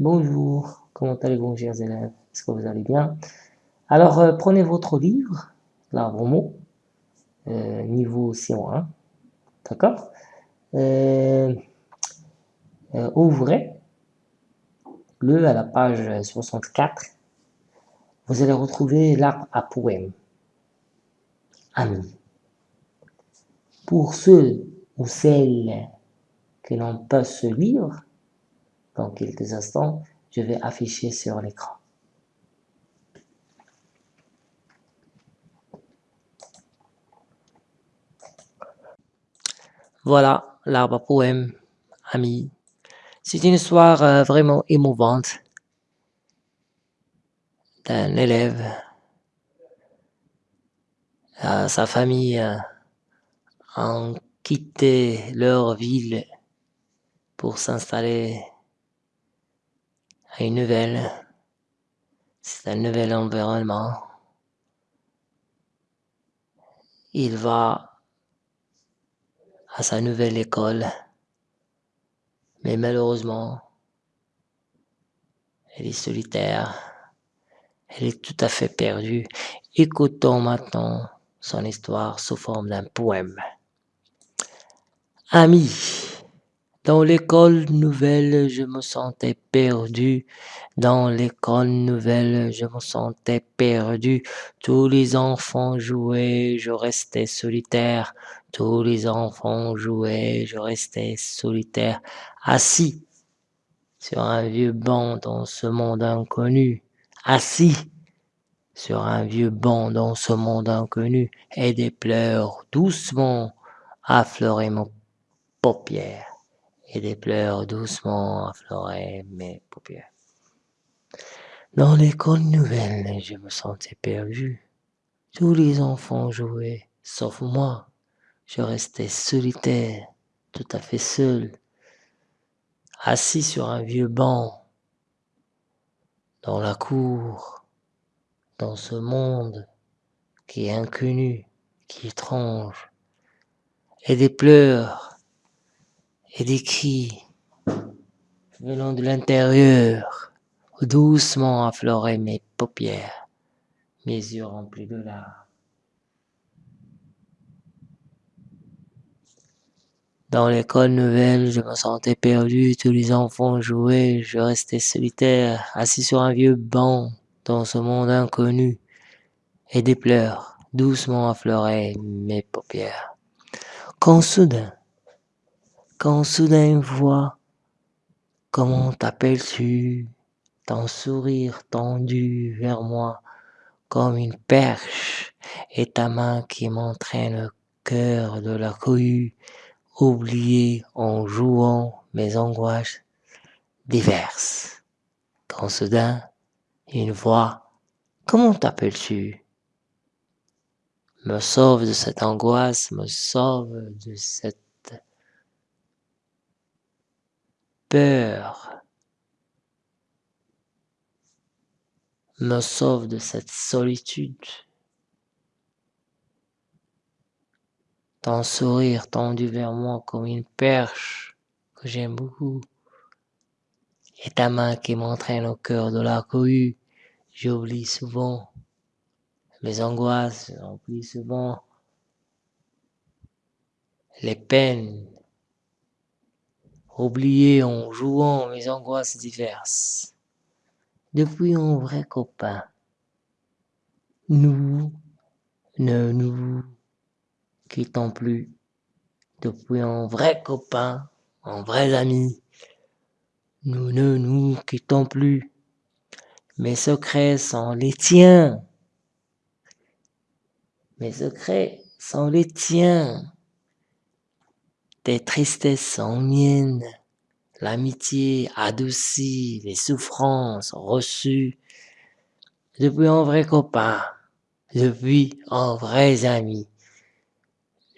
Bonjour, comment allez-vous chers élèves? Est-ce que vous allez bien? Alors euh, prenez votre livre, l'arbre mot, euh, niveau C1, d'accord? Euh, Ouvrez le à la page 64, vous allez retrouver l'arbre à poème, ami. Pour ceux ou celles qui n'ont pas ce livre, dans quelques instants, je vais afficher sur l'écran. Voilà l'arbre poème, ami. C'est une histoire euh, vraiment émouvante d'un élève. à sa famille euh, ont quitté leur ville pour s'installer une nouvelle, c'est un nouvel environnement. Il va à sa nouvelle école, mais malheureusement, elle est solitaire, elle est tout à fait perdue. Écoutons maintenant son histoire sous forme d'un poème. Ami, dans l'école nouvelle, je me sentais perdu. Dans l'école nouvelle, je me sentais perdu. Tous les enfants jouaient, je restais solitaire. Tous les enfants jouaient, je restais solitaire. Assis sur un vieux banc dans ce monde inconnu. Assis sur un vieux banc dans ce monde inconnu. Et des pleurs doucement affleuraient mon paupières et des pleurs doucement affleuraient mes paupières. Dans l'école nouvelle, je me sentais perdu. Tous les enfants jouaient, sauf moi. Je restais solitaire, tout à fait seul, assis sur un vieux banc, dans la cour, dans ce monde qui est inconnu, qui est étrange, et des pleurs et des cris venant de l'intérieur doucement affleuraient mes paupières, mes yeux remplis de larmes. Dans l'école nouvelle, je me sentais perdu, tous les enfants jouaient, je restais solitaire, assis sur un vieux banc dans ce monde inconnu, et des pleurs doucement affleuraient mes paupières. Quand soudain, quand soudain une voix, comment t'appelles-tu? Ton sourire tendu vers moi comme une perche et ta main qui m'entraîne au cœur de la cohue, oubliée en jouant mes angoisses diverses. Quand soudain, une voix, comment t'appelles-tu? Me sauve de cette angoisse, me sauve de cette me sauve de cette solitude. Ton sourire tendu vers moi comme une perche que j'aime beaucoup. Et ta main qui m'entraîne au cœur de la cohue. J'oublie souvent mes angoisses, j'oublie souvent les peines oublié en jouant mes angoisses diverses. Depuis un vrai copain, nous ne nous quittons plus. Depuis un vrai copain, un vrai ami, nous ne nous quittons plus. Mes secrets sont les tiens. Mes secrets sont les tiens. Tes tristesses sont miennes. L'amitié adoucit les souffrances reçues depuis un vrai copain, depuis un vrai ami.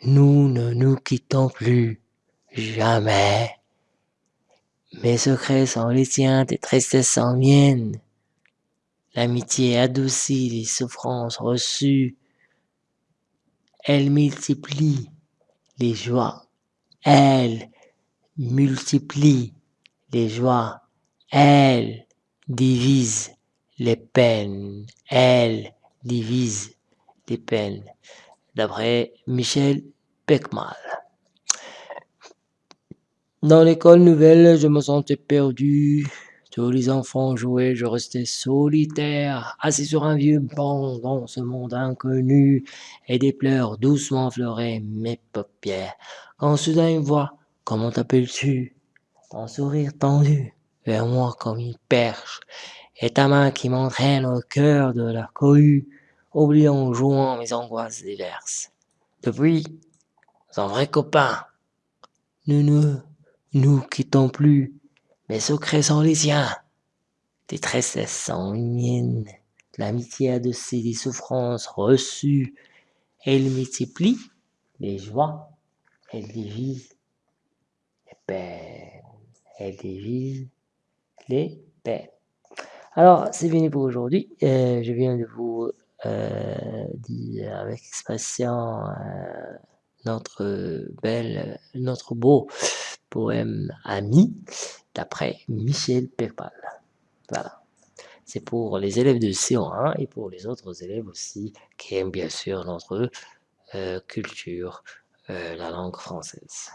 Nous ne nous quittons plus, jamais. Mes secrets sont les tiens, tes tristesses sont miennes. L'amitié adoucit les souffrances reçues. Elle multiplie les joies elle multiplie les joies, Elle divise les peines. Elle divise les peines. D'après Michel Peckmal. Dans l'école nouvelle, je me sentais perdu. Tous les enfants jouaient, je restais solitaire, assis sur un vieux banc dans ce monde inconnu, et des pleurs doucement fleuraient mes paupières. Quand soudain une voix, comment t'appelles-tu? Ton sourire tendu vers moi comme une perche, et ta main qui m'entraîne au cœur de la cohue, oubliant, jouant mes angoisses diverses. Depuis, un vrai copain. Nous ne nous quittons plus, mes secrets sont les siens. Tes tresses sont les miennes. L'amitié a de ces souffrances reçues. Elle multiplie les joies, elle divise. Elle divise les peines. Alors, c'est fini pour aujourd'hui. Euh, je viens de vous euh, dire avec expression euh, notre belle, notre beau poème Ami d'après Michel Pépal. Voilà. C'est pour les élèves de CO1 et pour les autres élèves aussi qui aiment bien sûr notre culture, la langue française.